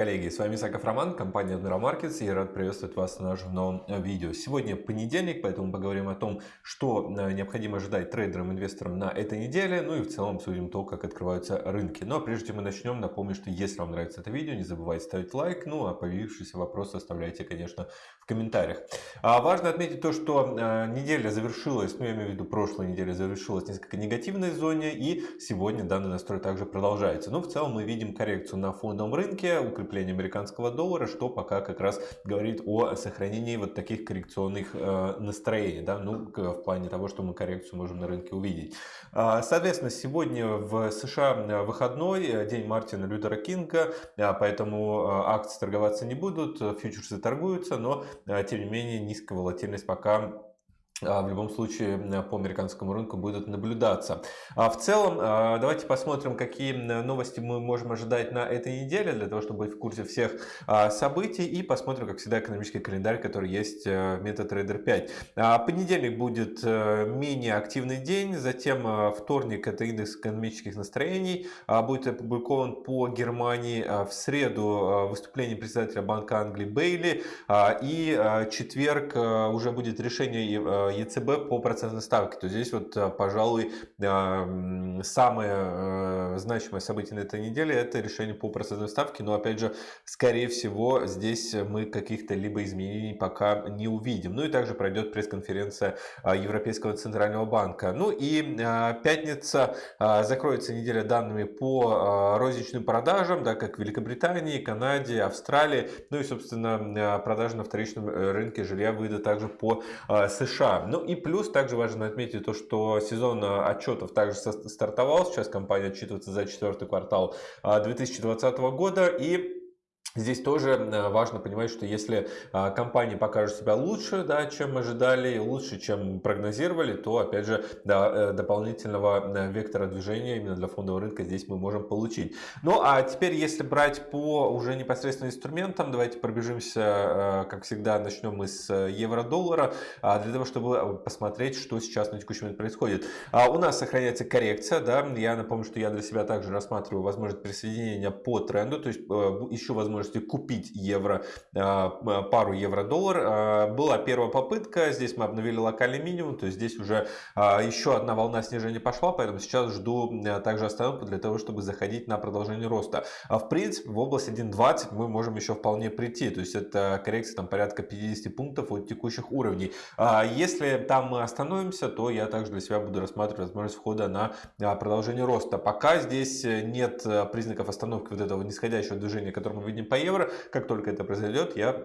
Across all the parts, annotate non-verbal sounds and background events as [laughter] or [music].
коллеги, с вами Саков Роман, компания Admiral Markets я рад приветствовать вас на нашем новом э, видео. Сегодня понедельник, поэтому поговорим о том, что э, необходимо ожидать трейдерам, инвесторам на этой неделе, ну и в целом обсудим то, как открываются рынки. Но прежде чем мы начнем, напомню, что если вам нравится это видео, не забывайте ставить лайк, ну а появившиеся вопросы оставляйте, конечно, в комментариях. А важно отметить то, что э, неделя завершилась, ну я имею в виду прошлая неделя завершилась несколько негативной зоне и сегодня данный настрой также продолжается. Но в целом мы видим коррекцию на фондовом рынке, укрепление американского доллара, что пока как раз говорит о сохранении вот таких коррекционных э, настроений, да, ну, в плане того, что мы коррекцию можем на рынке увидеть. А, соответственно, сегодня в США э, выходной, э, день Мартина Лютера Кинга, поэтому акции торговаться не будут, фьючерсы торгуются, но тем не менее низкая волатильность пока в любом случае по американскому рынку будут наблюдаться. А в целом, а, давайте посмотрим, какие новости мы можем ожидать на этой неделе, для того, чтобы быть в курсе всех событий, и посмотрим, как всегда, экономический календарь, который есть э, в MetaTrader 5. Понедельник будет э, менее активный день, затем э, вторник это индекс экономических настроений, будет опубликован по Германии в среду выступление председателя Банка Англии Бейли, и четверг уже будет решение ЕЦБ по процентной ставке, то здесь вот, э, пожалуй, э, самое э, значимое событие на этой неделе это решение по процентной ставке, но опять же, скорее всего, здесь мы каких-то либо изменений пока не увидим. Ну и также пройдет пресс-конференция Европейского Центрального Банка. Ну и пятница закроется неделя данными по розничным продажам, да, как в Великобритании, Канаде, Австралии, ну и, собственно, продажи на вторичном рынке жилья выйдут также по США. Ну и плюс также важно отметить то, что сезон э, отчетов также стартовал. Сейчас компания отчитывается за четвертый квартал 2020 а, года. И Здесь тоже э, важно понимать, что если а, компания покажет себя лучше, да, чем ожидали, лучше, чем прогнозировали, то, опять же, да, э, дополнительного э, вектора движения именно для фондового рынка здесь мы можем получить. Ну, а теперь, если брать по уже непосредственно инструментам, давайте пробежимся, как всегда, начнем мы с евро-доллара, а, для того, чтобы посмотреть, что сейчас на текущий момент происходит. А, у нас сохраняется коррекция, да, я напомню, что я для себя также рассматриваю возможность присоединения по тренду, то есть еще возможность можете купить евро, а, пару евро-доллар. А, была первая попытка, здесь мы обновили локальный минимум, то есть здесь уже а, еще одна волна снижения пошла, поэтому сейчас жду также остановку для того, чтобы заходить на продолжение роста. В принципе, в область 1.20 мы можем еще вполне прийти, то есть это коррекция там порядка 50 пунктов от текущих уровней. Если там мы остановимся, то я также для себя буду рассматривать возможность входа на продолжение роста. Пока здесь нет признаков остановки вот этого нисходящего движения, которое мы видим по евро. Как только это произойдет, я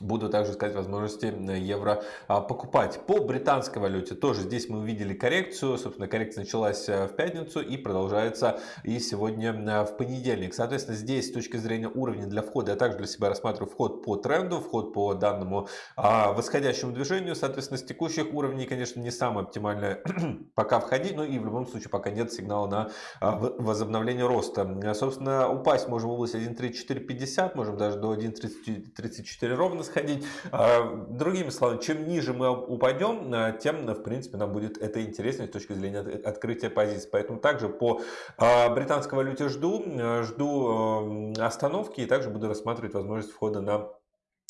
Буду также искать возможности евро а, покупать. По британской валюте тоже здесь мы увидели коррекцию. Собственно, коррекция началась э, в пятницу и продолжается и сегодня э, в понедельник. Соответственно, здесь с точки зрения уровня для входа я также для себя рассматриваю вход по тренду, вход по данному а, восходящему движению. Соответственно, с текущих уровней, конечно, не самое оптимальное [clears throat] пока входить, но и в любом случае пока нет сигнала на а, возобновление роста. Собственно, упасть можем в область 1.3450, можем даже до 1.34 ровно сходить. А, другими словами, чем ниже мы упадем, а, тем, в принципе, нам будет это интереснее с точки зрения открытия позиций. Поэтому также по а, британской валюте жду, жду остановки и также буду рассматривать возможность входа на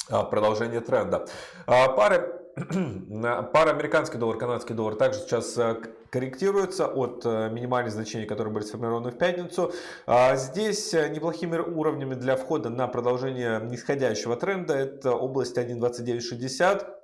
продолжение тренда. Пары [clears throat] пара американский доллар, канадский доллар также сейчас корректируется от минимальных значений, которые были сформированы в пятницу. Здесь неплохими уровнями для входа на продолжение нисходящего тренда это область 1.2960.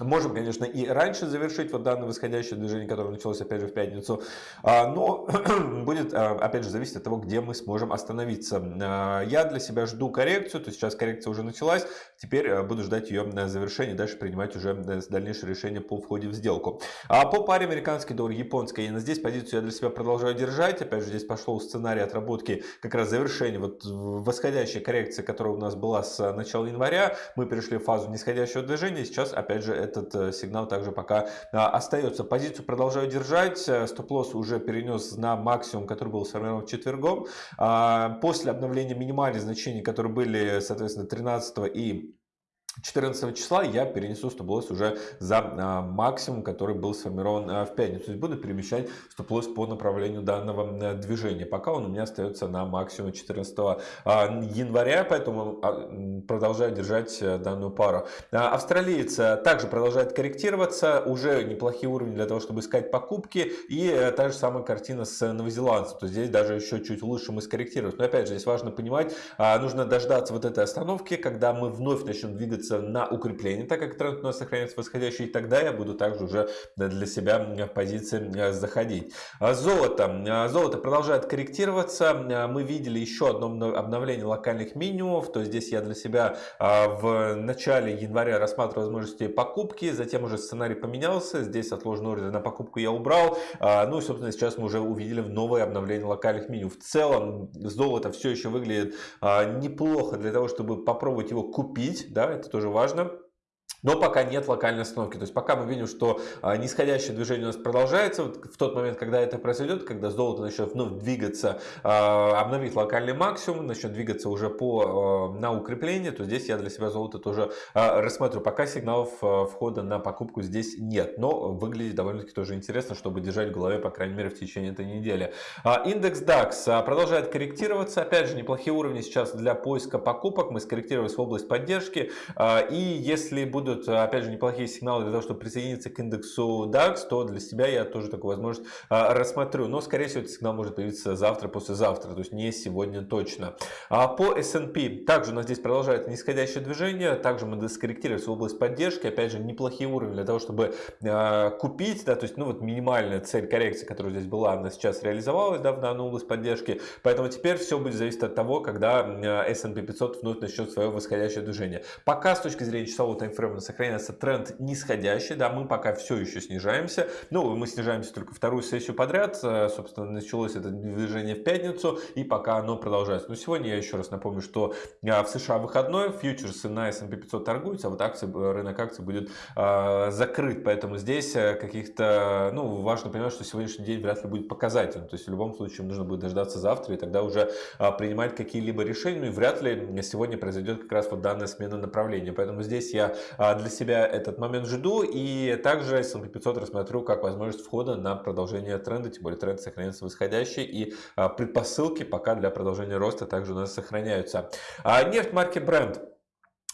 Можем, конечно, и раньше завершить вот данное восходящее движение, которое началось опять же в пятницу, а, но [clears throat] будет а, опять же зависеть от того, где мы сможем остановиться. А, я для себя жду коррекцию, то сейчас коррекция уже началась, теперь буду ждать ее завершения, дальше принимать уже дальнейшее решение по входе в сделку. По паре американский доллар, японская иена, здесь позицию я для себя продолжаю держать, опять же здесь пошел сценарий отработки как раз завершения вот восходящей коррекции, которая у нас была с начала января, мы перешли в фазу нисходящего движения, сейчас опять же этот э, сигнал также пока а, остается. Позицию продолжаю держать. Э, стоп-лосс уже перенес на максимум, который был сформирован четвергом. А, после обновления минимальных значений, которые были, соответственно, 13 и 14 числа я перенесу стоп-лосс уже за а, максимум, который был сформирован а, в пятницу. То есть буду перемещать стоп-лосс по направлению данного а, движения. Пока он у меня остается на максимум 14 а, января, поэтому а, продолжаю держать а, данную пару. А, австралиец а, также продолжает корректироваться. Уже неплохие уровни для того, чтобы искать покупки. И та же самая картина с новозеландцем. То есть здесь даже еще чуть лучше мы скорректировать. Но опять же, здесь важно понимать, нужно дождаться вот этой остановки, когда мы вновь начнем двигаться двигаться на укрепление, так как тренд у нас сохраняется восходящий, и тогда я буду также уже для себя в позиции э, заходить. А золото. А золото продолжает корректироваться. А мы видели еще одно обновление локальных минимумов, то здесь я для себя в начале января рассматривал возможности покупки, затем уже сценарий поменялся, здесь отложенный ордер на покупку я убрал, ну и собственно сейчас мы уже увидели новое обновление локальных минимумов. В целом золото все еще выглядит неплохо для того, чтобы попробовать его купить, да, это тоже важно. Но пока нет локальной остановки. То есть пока мы видим, что а, нисходящее движение у нас продолжается. В тот момент, когда это произойдет, когда золото начнет вновь двигаться, а, обновить локальный максимум, начнет двигаться уже по, а, на укрепление, то здесь я для себя золото тоже рассмотрю. Пока сигналов входа на покупку здесь нет. Но выглядит довольно-таки тоже интересно, чтобы держать в голове, по крайней мере, в течение этой недели. Индекс DAX продолжает корректироваться. Опять же, неплохие уровни сейчас для поиска покупок. Мы скорректировались в область поддержки. И если будут будут, опять же, неплохие сигналы для того, чтобы присоединиться к индексу DAX, то для себя я тоже такую возможность а, рассмотрю. Но, скорее всего, этот сигнал может появиться завтра, послезавтра, то есть не сегодня точно. А по S&P также у нас здесь продолжается нисходящее движение, также мы доскорректировались в область поддержки, опять же, неплохие уровни для того, чтобы а, купить, да, то есть, ну вот минимальная цель коррекции, которая здесь была, она сейчас реализовалась, да, в данную область поддержки, поэтому теперь все будет зависеть от того, когда S&P 500 вновь начнет свое восходящее движение. Пока с точки зрения часового таймфрейма сохраняется тренд нисходящий, да, мы пока все еще снижаемся, ну, мы снижаемся только вторую сессию подряд, э, собственно, началось это движение в пятницу, и пока оно продолжается. Но сегодня я еще раз напомню, что э, в США выходной, фьючерсы на S&P 500 торгуются, а вот акции, э, рынок акций будет э, закрыт, поэтому здесь каких-то, ну, важно понимать, что сегодняшний день вряд ли будет показательным, то есть в любом случае нужно будет дождаться завтра, и тогда уже э, принимать какие-либо решения, ну, и вряд ли сегодня произойдет как раз вот данная смена направления, поэтому здесь я а, для себя этот момент жду. И также S&P 500 рассмотрю как возможность входа на продолжение тренда. Тем более тренд сохраняется восходящий. И а, предпосылки пока для продолжения роста также у нас сохраняются. А нефть марки Brent.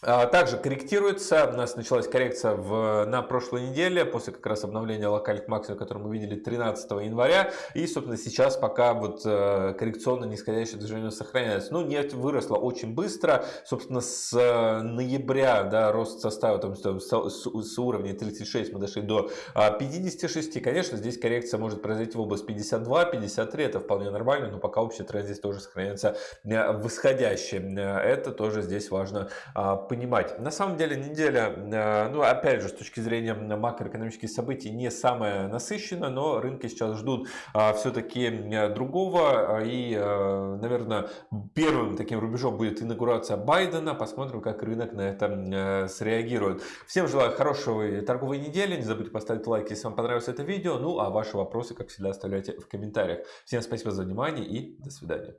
А, также корректируется, у нас началась коррекция в, на прошлой неделе, после как раз обновления локальных максимумов, которые мы видели 13 января. И, собственно, сейчас пока вот э, коррекционно нисходящее движение сохраняется. Ну, нефть выросла очень быстро. Собственно, с э, ноября да, рост составил там, с, с уровня 36 мы дошли до 56. А, Конечно, здесь коррекция может произойти в область 52-53. Это вполне нормально, но пока общий тренд здесь тоже сохраняется э, восходящий. Это тоже здесь важно понимать понимать. На самом деле неделя, э, ну опять же, с точки зрения макроэкономических событий, не самая насыщенная, но рынки сейчас ждут а, все-таки э, другого. И, э, наверное, первым таким рубежом будет инаугурация Байдена. Посмотрим, как рынок на это среагирует. Всем желаю хорошей торговой недели. Не забудьте поставить лайк, если вам понравилось это видео. Ну, а ваши вопросы, как всегда, оставляйте в комментариях. Всем спасибо за внимание и до свидания.